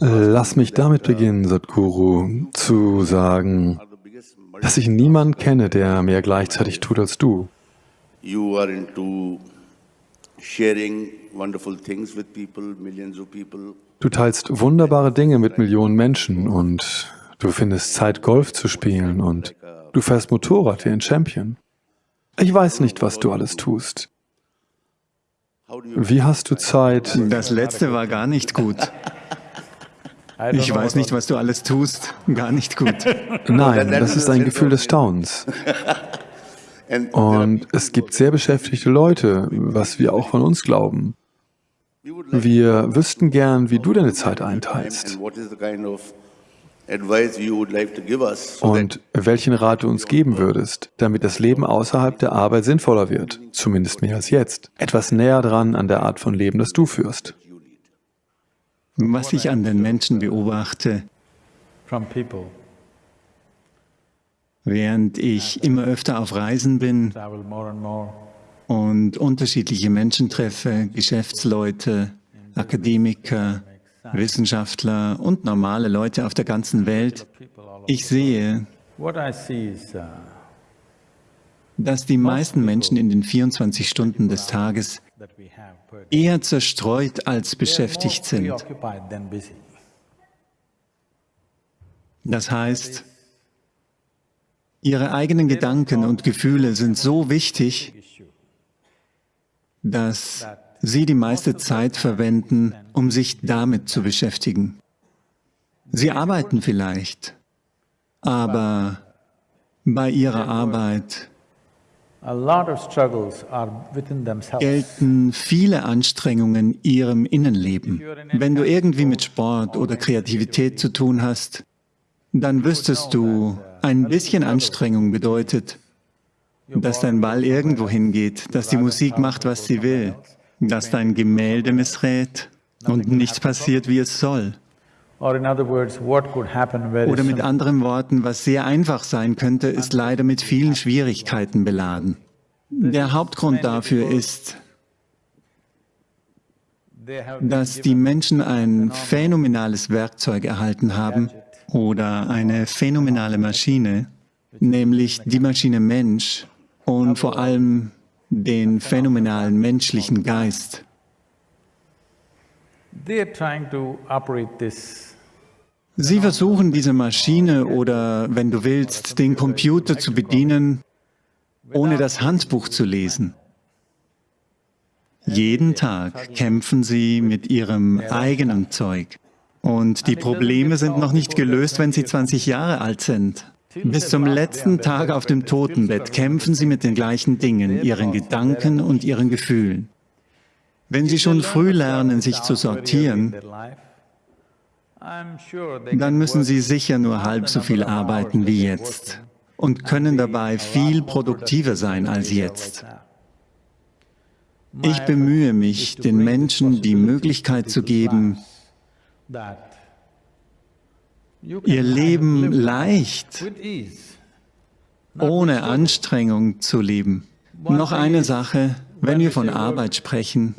Lass mich damit beginnen, Sadhguru, zu sagen, dass ich niemanden kenne, der mehr gleichzeitig tut als du. Du teilst wunderbare Dinge mit Millionen Menschen und du findest Zeit, Golf zu spielen und du fährst Motorrad wie ein Champion. Ich weiß nicht, was du alles tust. Wie hast du Zeit? Das letzte war gar nicht gut. Ich weiß nicht, was du alles tust. Gar nicht gut. Nein, das ist ein Gefühl des Staunens. Und es gibt sehr beschäftigte Leute, was wir auch von uns glauben. Wir wüssten gern, wie du deine Zeit einteilst und welchen Rat du uns geben würdest, damit das Leben außerhalb der Arbeit sinnvoller wird, zumindest mehr als jetzt, etwas näher dran an der Art von Leben, das du führst. Was ich an den Menschen beobachte, während ich immer öfter auf Reisen bin und unterschiedliche Menschen treffe, Geschäftsleute, Akademiker, Wissenschaftler und normale Leute auf der ganzen Welt, ich sehe, uh, dass die meisten Menschen in den 24 Stunden des Tages eher zerstreut als beschäftigt sind. Das heißt, ihre eigenen Gedanken und Gefühle sind so wichtig, dass sie die meiste Zeit verwenden, um sich damit zu beschäftigen. Sie arbeiten vielleicht, aber bei ihrer Arbeit gelten viele Anstrengungen ihrem Innenleben. Wenn du irgendwie mit Sport oder Kreativität zu tun hast, dann wüsstest du, ein bisschen Anstrengung bedeutet, dass dein Ball irgendwo hingeht, dass die Musik macht, was sie will, dass dein Gemälde missrät und nichts passiert, wie es soll. Oder mit anderen Worten, was sehr einfach sein könnte, ist leider mit vielen Schwierigkeiten beladen. Der Hauptgrund dafür ist, dass die Menschen ein phänomenales Werkzeug erhalten haben oder eine phänomenale Maschine, nämlich die Maschine Mensch und vor allem den phänomenalen menschlichen Geist. Sie versuchen diese Maschine oder, wenn du willst, den Computer zu bedienen, ohne das Handbuch zu lesen. Jeden Tag kämpfen sie mit ihrem eigenen Zeug. Und die Probleme sind noch nicht gelöst, wenn sie 20 Jahre alt sind. Bis zum letzten Tag auf dem Totenbett kämpfen sie mit den gleichen Dingen, ihren Gedanken und ihren Gefühlen. Wenn sie schon früh lernen, sich zu sortieren, dann müssen sie sicher nur halb so viel arbeiten wie jetzt und können dabei viel produktiver sein als jetzt. Ich bemühe mich, den Menschen die Möglichkeit zu geben, ihr Leben leicht, ohne Anstrengung zu leben. Noch eine Sache, wenn wir von Arbeit sprechen,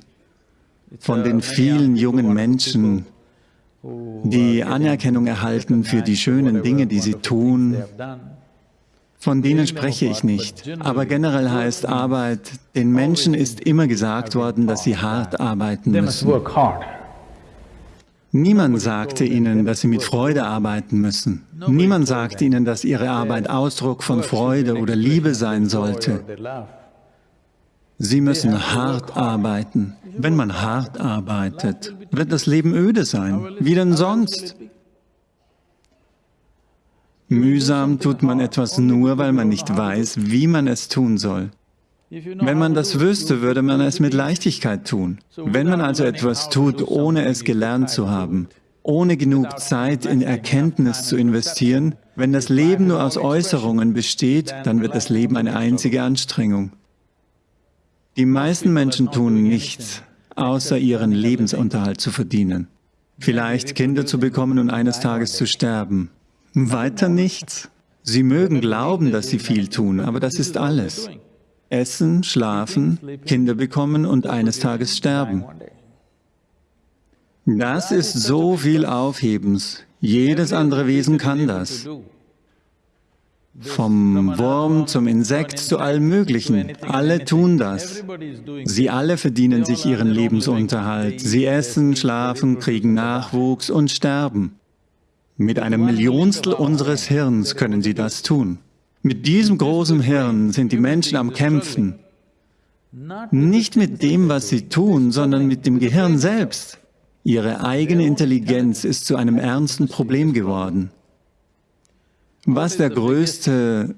von den vielen jungen Menschen, die Anerkennung erhalten für die schönen Dinge, die sie tun, von denen spreche ich nicht. Aber generell heißt Arbeit, den Menschen ist immer gesagt worden, dass sie hart arbeiten müssen. Niemand sagte ihnen, dass sie mit Freude arbeiten müssen. Niemand sagte ihnen, dass ihre Arbeit Ausdruck von Freude oder Liebe sein sollte. Sie müssen hart arbeiten. Wenn man hart arbeitet, wird das Leben öde sein. Wie denn sonst? Mühsam tut man etwas nur, weil man nicht weiß, wie man es tun soll. Wenn man das wüsste, würde man es mit Leichtigkeit tun. Wenn man also etwas tut, ohne es gelernt zu haben, ohne genug Zeit in Erkenntnis zu investieren, wenn das Leben nur aus Äußerungen besteht, dann wird das Leben eine einzige Anstrengung. Die meisten Menschen tun nichts, außer ihren Lebensunterhalt zu verdienen. Vielleicht Kinder zu bekommen und eines Tages zu sterben. Weiter nichts. Sie mögen glauben, dass sie viel tun, aber das ist alles. Essen, schlafen, Kinder bekommen und eines Tages sterben. Das ist so viel Aufhebens. Jedes andere Wesen kann das. Vom Wurm zum Insekt zu allem Möglichen. Alle tun das. Sie alle verdienen sich ihren Lebensunterhalt. Sie essen, schlafen, kriegen Nachwuchs und sterben. Mit einem Millionstel unseres Hirns können sie das tun. Mit diesem großen Hirn sind die Menschen am Kämpfen. Nicht mit dem, was sie tun, sondern mit dem Gehirn selbst. Ihre eigene Intelligenz ist zu einem ernsten Problem geworden. Was der größte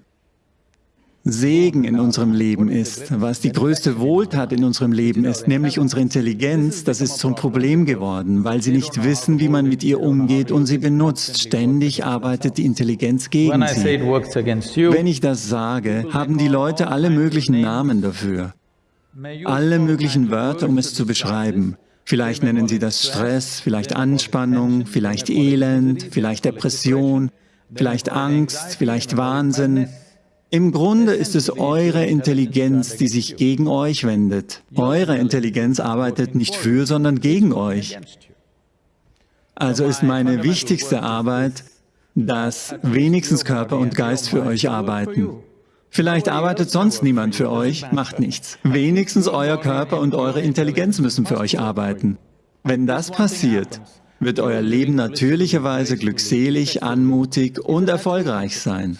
Segen in unserem Leben ist, was die größte Wohltat in unserem Leben ist, nämlich unsere Intelligenz, das ist zum Problem geworden, weil sie nicht wissen, wie man mit ihr umgeht und sie benutzt. Ständig arbeitet die Intelligenz gegen sie. Wenn ich das sage, haben die Leute alle möglichen Namen dafür, alle möglichen Wörter, um es zu beschreiben. Vielleicht nennen sie das Stress, vielleicht Anspannung, vielleicht Elend, vielleicht Depression, vielleicht Angst, vielleicht Wahnsinn. Im Grunde ist es eure Intelligenz, die sich gegen euch wendet. Eure Intelligenz arbeitet nicht für, sondern gegen euch. Also ist meine wichtigste Arbeit, dass wenigstens Körper und Geist für euch arbeiten. Vielleicht arbeitet sonst niemand für euch, macht nichts. Wenigstens euer Körper und eure Intelligenz müssen für euch arbeiten. Wenn das passiert, wird euer Leben natürlicherweise glückselig, anmutig und erfolgreich sein.